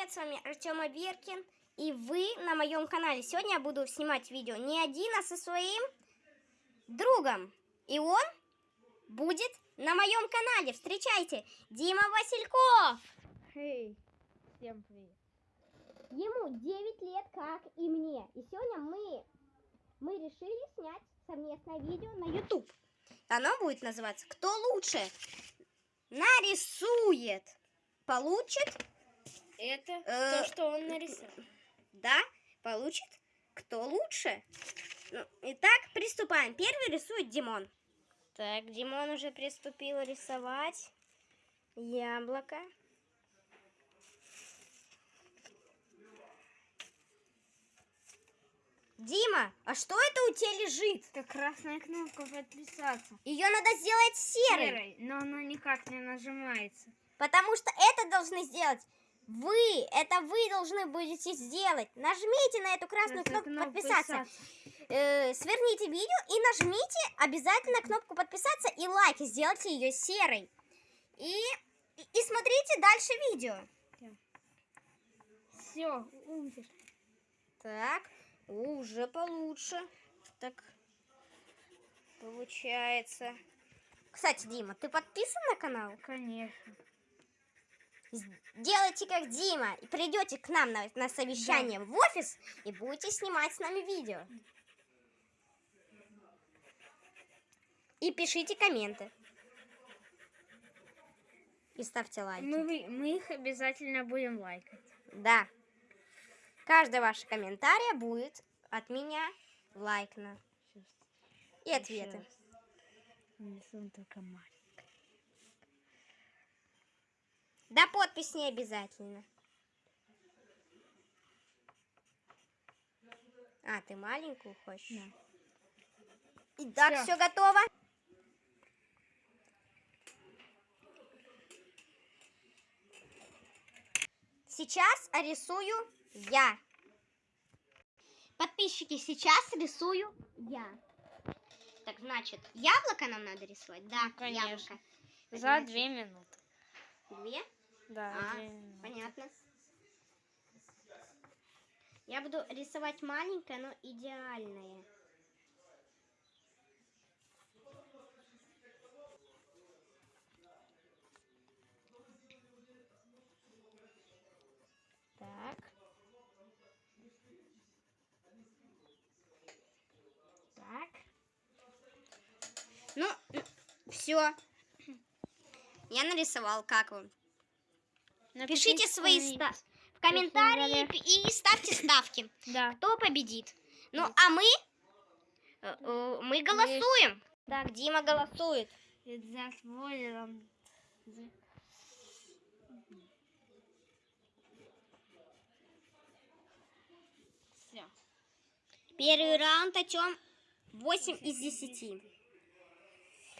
привет, с вами Артем Аверкин, и вы на моем канале. Сегодня я буду снимать видео не один, а со своим другом. И он будет на моем канале. Встречайте, Дима Васильков. Эй, всем привет. Ему 9 лет, как и мне. И сегодня мы, мы решили снять совместное видео на YouTube. Оно будет называться «Кто лучше нарисует, получит Это Э, то, что он нарисовал. Да, получит кто лучше. Ну, итак, приступаем. Первый рисует Димон. Так, Димон уже приступил рисовать яблоко. Дима, а что это у тебя лежит? Это красная кнопка подписаться. Ее надо сделать серой, Серой, но она никак не нажимается. потому что это должны сделать вы. Это вы должны будете сделать. Нажмите на эту красную кнопку кнопку подписаться. э, сверните видео и нажмите обязательно кнопку подписаться и лайк, и сделайте ее серой. И, и, и смотрите дальше видео. Все, умер. Так, уже получше. Так, получается. Кстати, Дима, ты подписан на канал? Конечно. Делайте как Дима и придете к нам на, на совещание в офис и будете снимать с нами видео. И пишите комменты. И ставьте лайки. Мы, мы их обязательно будем лайкать. Да. Каждое ваше комментария будет от меня лайкно. И ответы. Нарисуем только маленький. Да, подпись не обязательно. А, ты маленькую хочешь? Да. Итак, все готово? Сейчас рисую я. Подписчики, сейчас рисую я. Так, значит, яблоко нам надо рисовать? Да, Ну, конечно. яблоко. За две минуты. Две? Да, А, минуты. понятно. Я буду рисовать маленькое, но идеальное. Так. Так. Ну, все. Я нарисовал, как вам? Пишите свои ста- в комментарии и ставьте ставки. Да. Кто победит? Ну, а мы э, э, мы голосуем. Так, Дима голосует. За. Первый раунд Артем 8 из 10.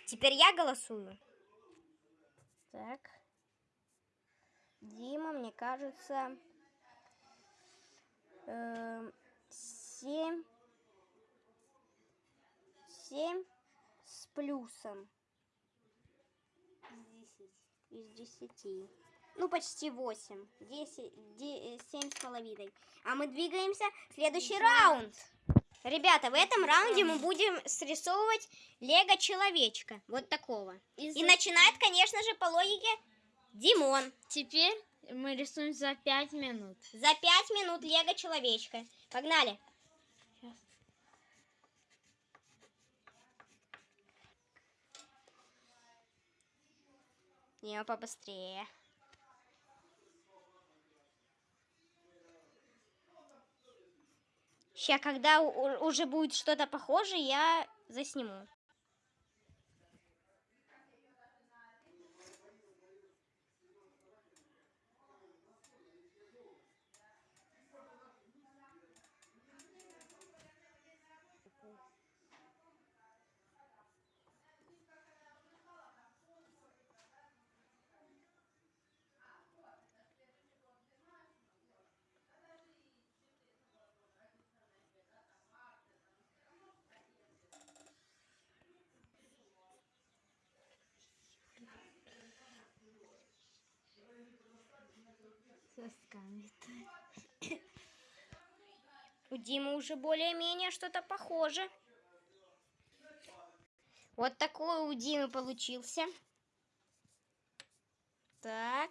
Теперь я голосую. Так. Дима, мне кажется, эм, 7, 7 с плюсом из 10. Ну, почти 8. 10, 7 с половиной. А мы двигаемся в следующий раунд. Ребята, в этом раунде мы будем срисовывать лего-человечка. Вот такого. И за- начинает, конечно же, по логике Димон. Теперь мы рисуем за пять минут. За 5 минут лего-человечка. Погнали. Не, побыстрее. Сейчас, когда уже будет что-то похожее, я засниму. У Димы уже более-менее что-то похоже. Вот такой у Димы получился. Так.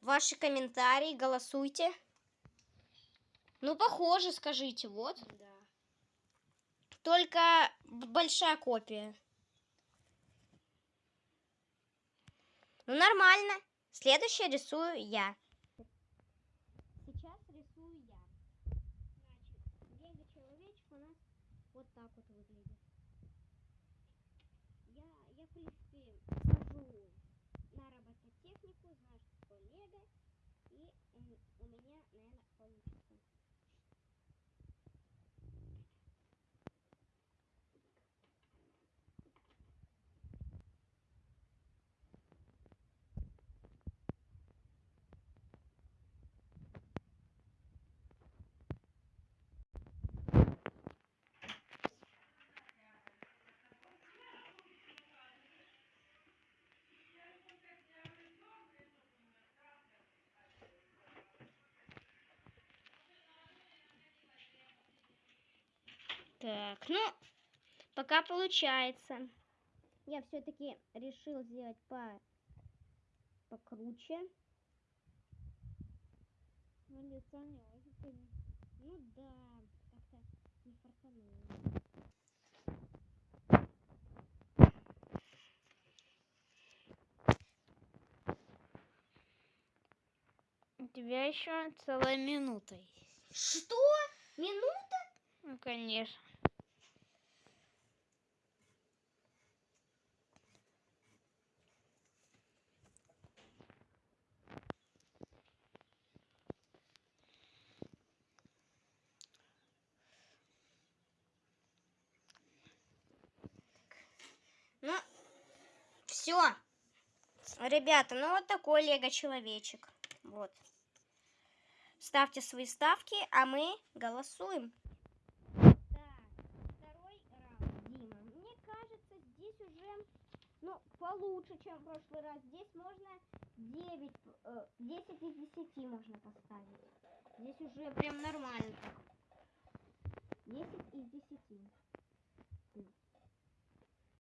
Ваши комментарии, голосуйте. Ну, похоже, скажите, вот. Да. Только большая копия. Ну, нормально. Следующее рисую я. Сейчас рисую я. Значит, лего-человечек у нас вот так вот выглядит. Я, я в принципе, хожу на робототехнику, знаю, что такое лего. И у, м- у меня, наверное, получится. Так, ну, пока получается. Я все-таки решил сделать по покруче. Ну, лицо не очень сильно. Ну да, как-то не фартануло. У тебя еще целая минута есть. Что? Минута? Ну, конечно. Ну, все. Ребята, ну вот такой лего-человечек. Вот. Ставьте свои ставки, а мы голосуем. Так, второй раунд, Дима. Мне кажется, здесь уже, ну, получше, чем в прошлый раз. Здесь можно 9, э, 10 из 10 можно поставить. Здесь уже прям нормально так. 10 из 10.